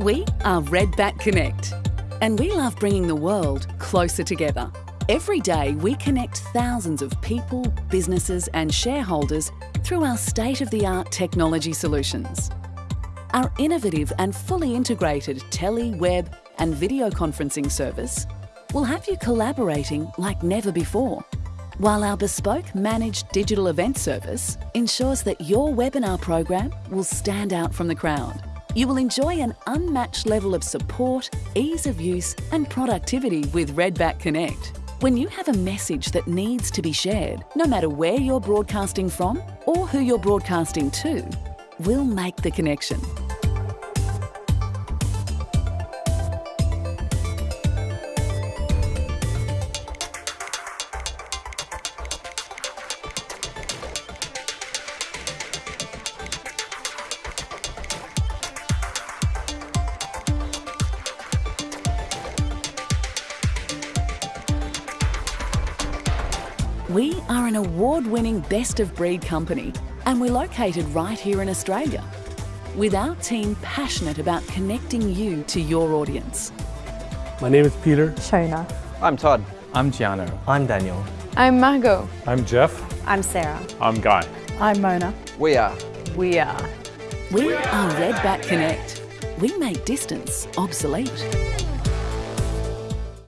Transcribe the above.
We are Redback Connect, and we love bringing the world closer together. Every day, we connect thousands of people, businesses, and shareholders through our state of the art technology solutions. Our innovative and fully integrated tele, web, and video conferencing service will have you collaborating like never before. While our bespoke managed digital event service ensures that your webinar program will stand out from the crowd. You will enjoy an unmatched level of support, ease of use, and productivity with Redback Connect. When you have a message that needs to be shared, no matter where you're broadcasting from or who you're broadcasting to, we'll make the connection. We are an award winning best of breed company and we're located right here in Australia. With our team passionate about connecting you to your audience. My name is Peter. Shona. I'm Todd. I'm Giano. I'm Daniel. I'm Margot. I'm Jeff. I'm Sarah. I'm Guy. I'm Mona. We are. We are. We are Redback Connect. We make distance obsolete.